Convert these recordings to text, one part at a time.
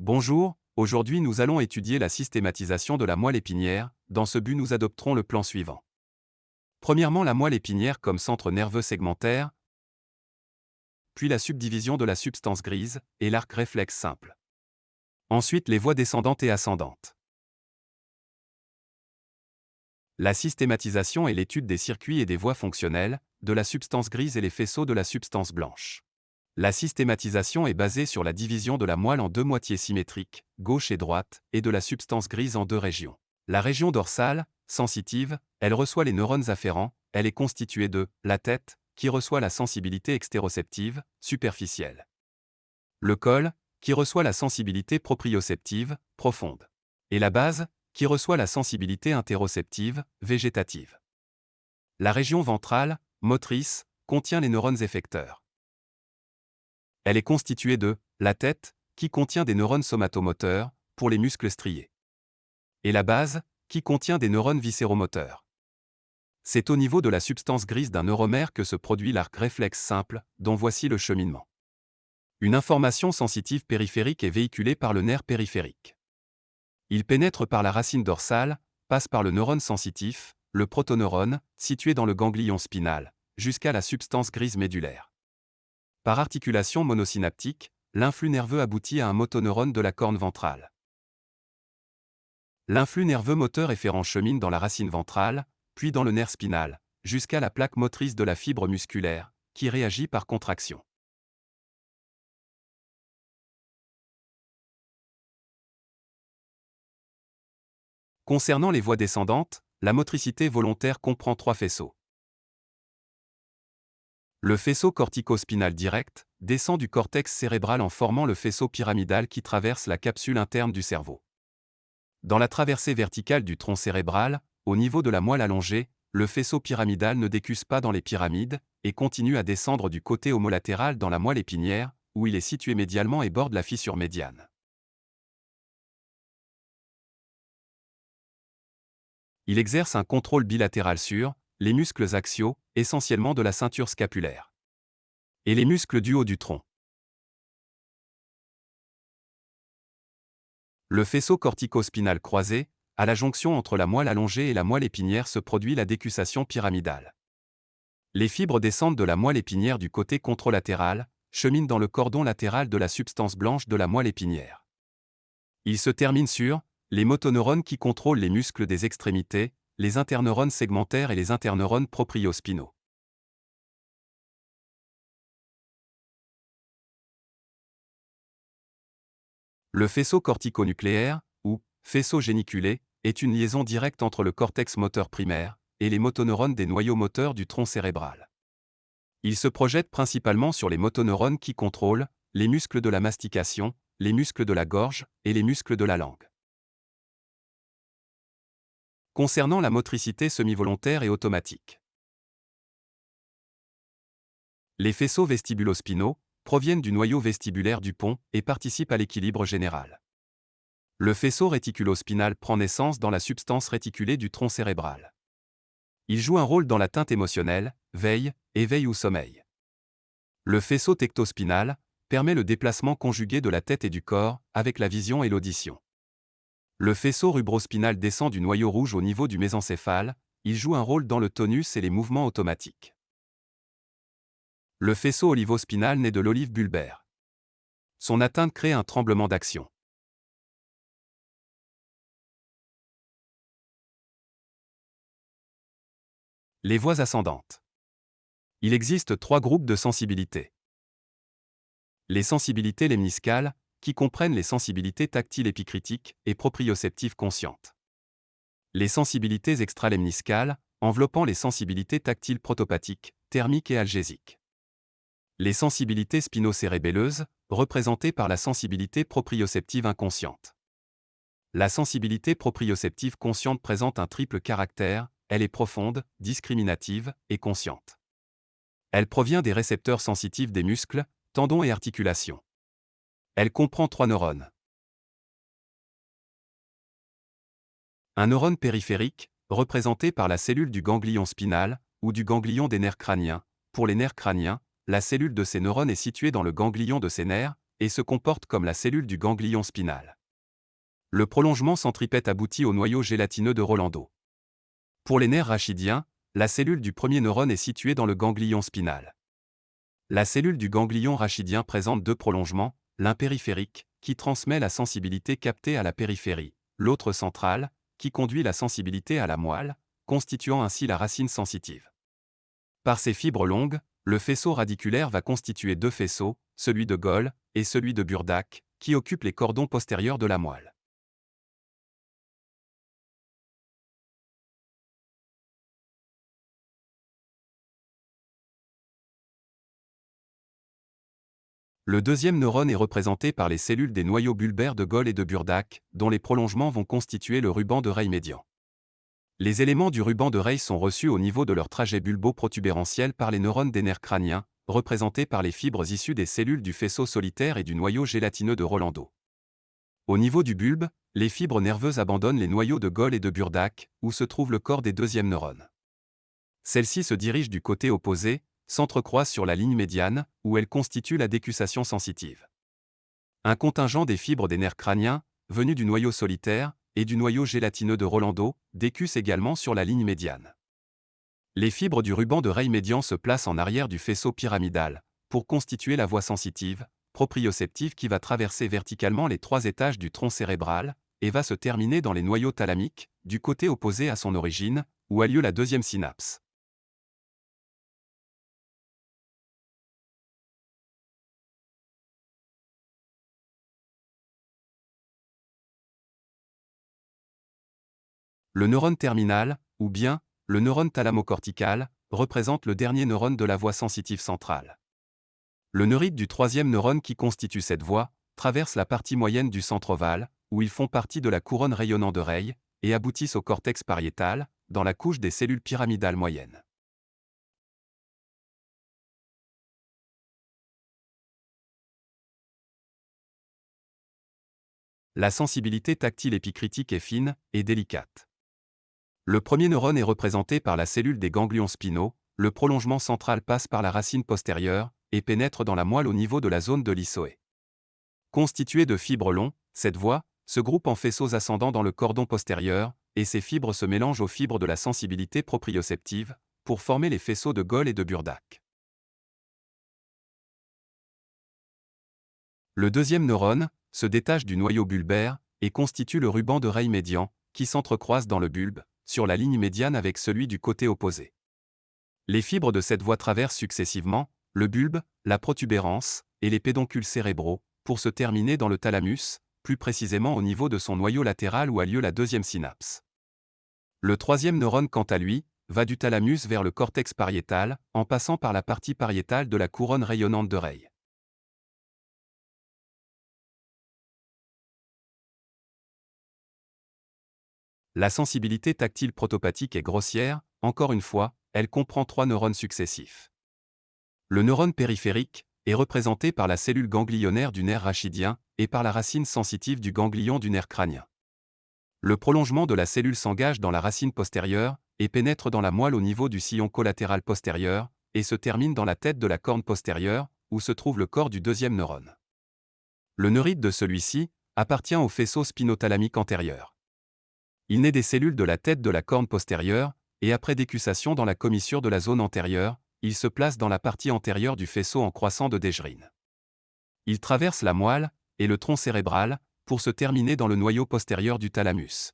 Bonjour, aujourd'hui nous allons étudier la systématisation de la moelle épinière, dans ce but nous adopterons le plan suivant. Premièrement la moelle épinière comme centre nerveux segmentaire, puis la subdivision de la substance grise, et l'arc réflexe simple. Ensuite les voies descendantes et ascendantes. La systématisation est l'étude des circuits et des voies fonctionnelles, de la substance grise et les faisceaux de la substance blanche. La systématisation est basée sur la division de la moelle en deux moitiés symétriques, gauche et droite, et de la substance grise en deux régions. La région dorsale, sensitive, elle reçoit les neurones afférents, elle est constituée de la tête, qui reçoit la sensibilité extéroceptive, superficielle. Le col, qui reçoit la sensibilité proprioceptive, profonde. Et la base, qui reçoit la sensibilité interoceptive, végétative. La région ventrale, motrice, contient les neurones effecteurs. Elle est constituée de la tête, qui contient des neurones somatomoteurs, pour les muscles striés. Et la base, qui contient des neurones viscéromoteurs. C'est au niveau de la substance grise d'un neuromère que se produit l'arc réflexe simple, dont voici le cheminement. Une information sensitive périphérique est véhiculée par le nerf périphérique. Il pénètre par la racine dorsale, passe par le neurone sensitif, le protoneurone, situé dans le ganglion spinal, jusqu'à la substance grise médulaire. Par articulation monosynaptique, l'influx nerveux aboutit à un motoneurone de la corne ventrale. L'influx nerveux moteur efférent chemine dans la racine ventrale, puis dans le nerf spinal, jusqu'à la plaque motrice de la fibre musculaire, qui réagit par contraction. Concernant les voies descendantes, la motricité volontaire comprend trois faisceaux. Le faisceau cortico-spinal direct descend du cortex cérébral en formant le faisceau pyramidal qui traverse la capsule interne du cerveau. Dans la traversée verticale du tronc cérébral, au niveau de la moelle allongée, le faisceau pyramidal ne décuse pas dans les pyramides et continue à descendre du côté homolatéral dans la moelle épinière, où il est situé médialement et borde la fissure médiane. Il exerce un contrôle bilatéral sur les muscles axiaux, essentiellement de la ceinture scapulaire. Et les muscles du haut du tronc. Le faisceau cortico-spinal croisé, à la jonction entre la moelle allongée et la moelle épinière se produit la décussation pyramidale. Les fibres descendent de la moelle épinière du côté contralatéral, cheminent dans le cordon latéral de la substance blanche de la moelle épinière. Ils se terminent sur les motoneurones qui contrôlent les muscles des extrémités, les interneurones segmentaires et les interneurones propriospinaux. Le faisceau corticonucléaire, ou faisceau géniculé, est une liaison directe entre le cortex moteur primaire et les motoneurones des noyaux moteurs du tronc cérébral. Il se projette principalement sur les motoneurones qui contrôlent les muscles de la mastication, les muscles de la gorge et les muscles de la langue. Concernant la motricité semi-volontaire et automatique. Les faisceaux vestibulospinaux, proviennent du noyau vestibulaire du pont et participent à l'équilibre général. Le faisceau réticulospinal prend naissance dans la substance réticulée du tronc cérébral. Il joue un rôle dans la teinte émotionnelle, veille, éveil ou sommeil. Le faisceau tectospinal permet le déplacement conjugué de la tête et du corps, avec la vision et l'audition. Le faisceau rubrospinal descend du noyau rouge au niveau du mésencéphale, il joue un rôle dans le tonus et les mouvements automatiques. Le faisceau olivospinal naît de l'olive bulbaire. Son atteinte crée un tremblement d'action. Les voies ascendantes. Il existe trois groupes de sensibilités. Les sensibilités lemniscales, qui comprennent les sensibilités tactiles épicritiques et proprioceptives conscientes. Les sensibilités extralemniscales, enveloppant les sensibilités tactiles protopathiques, thermiques et algésiques les sensibilités spinocérébelleuses, représentées par la sensibilité proprioceptive inconsciente. La sensibilité proprioceptive consciente présente un triple caractère, elle est profonde, discriminative et consciente. Elle provient des récepteurs sensitifs des muscles, tendons et articulations. Elle comprend trois neurones. Un neurone périphérique, représenté par la cellule du ganglion spinal, ou du ganglion des nerfs crâniens, pour les nerfs crâniens, la cellule de ces neurones est située dans le ganglion de ces nerfs, et se comporte comme la cellule du ganglion spinal. Le prolongement centripète aboutit au noyau gélatineux de Rolando. Pour les nerfs rachidiens, la cellule du premier neurone est située dans le ganglion spinal. La cellule du ganglion rachidien présente deux prolongements, l'un périphérique, qui transmet la sensibilité captée à la périphérie, l'autre central, qui conduit la sensibilité à la moelle, constituant ainsi la racine sensitive. Par ses fibres longues, le faisceau radiculaire va constituer deux faisceaux, celui de Goll et celui de Burdak, qui occupent les cordons postérieurs de la moelle. Le deuxième neurone est représenté par les cellules des noyaux bulbaires de Goll et de Burdak, dont les prolongements vont constituer le ruban de Rey médian. Les éléments du ruban de Rey sont reçus au niveau de leur trajet bulbo-protubérantiel par les neurones des nerfs crâniens, représentés par les fibres issues des cellules du faisceau solitaire et du noyau gélatineux de Rolando. Au niveau du bulbe, les fibres nerveuses abandonnent les noyaux de Goll et de Burdak, où se trouve le corps des deuxièmes neurones. Celles-ci se dirigent du côté opposé, s'entrecroisent sur la ligne médiane, où elles constituent la décussation sensitive. Un contingent des fibres des nerfs crâniens, venus du noyau solitaire, et du noyau gélatineux de Rolando, décussent également sur la ligne médiane. Les fibres du ruban de Rey médian se placent en arrière du faisceau pyramidal, pour constituer la voie sensitive, proprioceptive qui va traverser verticalement les trois étages du tronc cérébral, et va se terminer dans les noyaux thalamiques, du côté opposé à son origine, où a lieu la deuxième synapse. Le neurone terminal, ou bien, le neurone thalamocortical, représente le dernier neurone de la voie sensitive centrale. Le neurite du troisième neurone qui constitue cette voie, traverse la partie moyenne du centre ovale, où ils font partie de la couronne rayonnant Rey, et aboutissent au cortex pariétal, dans la couche des cellules pyramidales moyennes. La sensibilité tactile épicritique est fine et délicate. Le premier neurone est représenté par la cellule des ganglions spinaux, le prolongement central passe par la racine postérieure et pénètre dans la moelle au niveau de la zone de l'issoé. Constituée de fibres longs, cette voie se groupe en faisceaux ascendants dans le cordon postérieur, et ces fibres se mélangent aux fibres de la sensibilité proprioceptive, pour former les faisceaux de Goll et de Burdak. Le deuxième neurone se détache du noyau bulbaire et constitue le ruban de Rey médian, qui s'entrecroise dans le bulbe, sur la ligne médiane avec celui du côté opposé. Les fibres de cette voie traversent successivement le bulbe, la protubérance et les pédoncules cérébraux, pour se terminer dans le thalamus, plus précisément au niveau de son noyau latéral où a lieu la deuxième synapse. Le troisième neurone, quant à lui, va du thalamus vers le cortex pariétal, en passant par la partie pariétale de la couronne rayonnante d'oreille. La sensibilité tactile protopathique est grossière, encore une fois, elle comprend trois neurones successifs. Le neurone périphérique est représenté par la cellule ganglionnaire du nerf rachidien et par la racine sensitive du ganglion du nerf crânien. Le prolongement de la cellule s'engage dans la racine postérieure et pénètre dans la moelle au niveau du sillon collatéral postérieur et se termine dans la tête de la corne postérieure, où se trouve le corps du deuxième neurone. Le neurite de celui-ci appartient au faisceau spinothalamique antérieur. Il naît des cellules de la tête de la corne postérieure, et après décussation dans la commissure de la zone antérieure, il se place dans la partie antérieure du faisceau en croissant de Dejerine. Il traverse la moelle et le tronc cérébral pour se terminer dans le noyau postérieur du thalamus.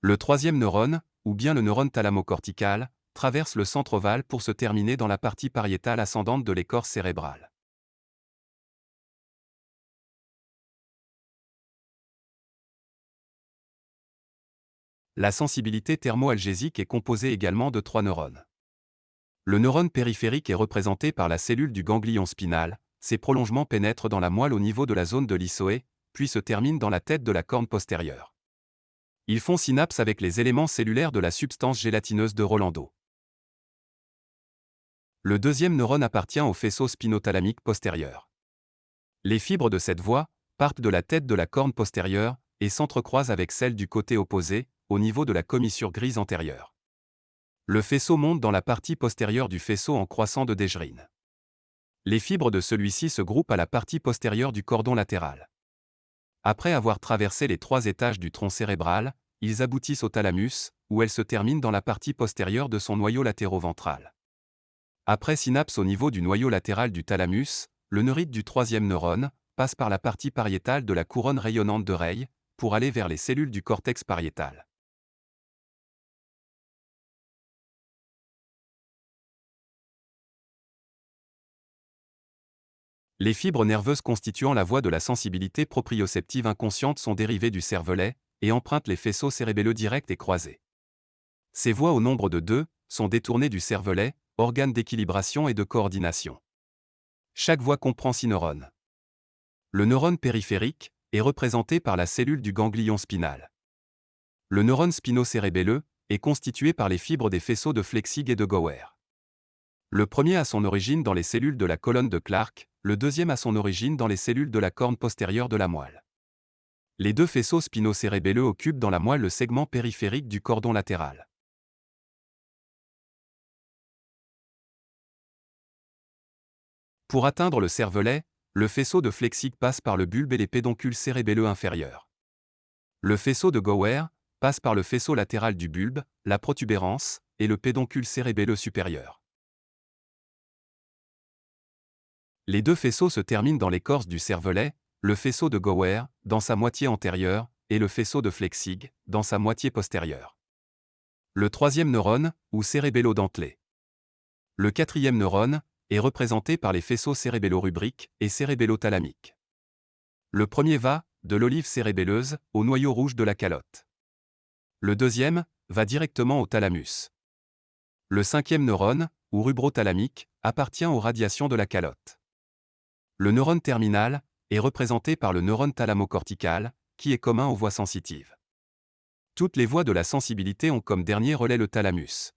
Le troisième neurone, ou bien le neurone thalamocortical, traverse le centre ovale pour se terminer dans la partie pariétale ascendante de l'écorce cérébrale. La sensibilité thermoalgésique est composée également de trois neurones. Le neurone périphérique est représenté par la cellule du ganglion spinal, ses prolongements pénètrent dans la moelle au niveau de la zone de l'issoé, puis se terminent dans la tête de la corne postérieure. Ils font synapse avec les éléments cellulaires de la substance gélatineuse de Rolando. Le deuxième neurone appartient au faisceau spinothalamique postérieur. Les fibres de cette voie partent de la tête de la corne postérieure et s'entrecroisent avec celles du côté opposé, au niveau de la commissure grise antérieure. Le faisceau monte dans la partie postérieure du faisceau en croissant de Dejerine. Les fibres de celui-ci se groupent à la partie postérieure du cordon latéral. Après avoir traversé les trois étages du tronc cérébral, ils aboutissent au thalamus, où elles se terminent dans la partie postérieure de son noyau latéro-ventral. Après synapse au niveau du noyau latéral du thalamus, le neurite du troisième neurone passe par la partie pariétale de la couronne rayonnante d'oreille pour aller vers les cellules du cortex pariétal. Les fibres nerveuses constituant la voie de la sensibilité proprioceptive inconsciente sont dérivées du cervelet et empruntent les faisceaux cérébelleux directs et croisés. Ces voies au nombre de deux sont détournées du cervelet, organe d'équilibration et de coordination. Chaque voie comprend six neurones. Le neurone périphérique est représenté par la cellule du ganglion spinal. Le neurone spinocérébelleux est constitué par les fibres des faisceaux de Flexig et de Gower. Le premier a son origine dans les cellules de la colonne de Clark, le deuxième a son origine dans les cellules de la corne postérieure de la moelle. Les deux faisceaux spinocérébelleux occupent dans la moelle le segment périphérique du cordon latéral. Pour atteindre le cervelet, le faisceau de Flexic passe par le bulbe et les pédoncules cérébelleux inférieurs. Le faisceau de Gower passe par le faisceau latéral du bulbe, la protubérance, et le pédoncule cérébelleux supérieur. Les deux faisceaux se terminent dans l'écorce du cervelet, le faisceau de Gower, dans sa moitié antérieure, et le faisceau de Flexig, dans sa moitié postérieure. Le troisième neurone, ou cérébello-dentelé. Le quatrième neurone, est représenté par les faisceaux cérébello-rubriques et cérébello-thalamiques. Le premier va, de l'olive cérébelleuse, au noyau rouge de la calotte. Le deuxième, va directement au thalamus. Le cinquième neurone, ou rubrothalamique, appartient aux radiations de la calotte. Le neurone terminal est représenté par le neurone thalamocortical, qui est commun aux voies sensitives. Toutes les voies de la sensibilité ont comme dernier relais le thalamus.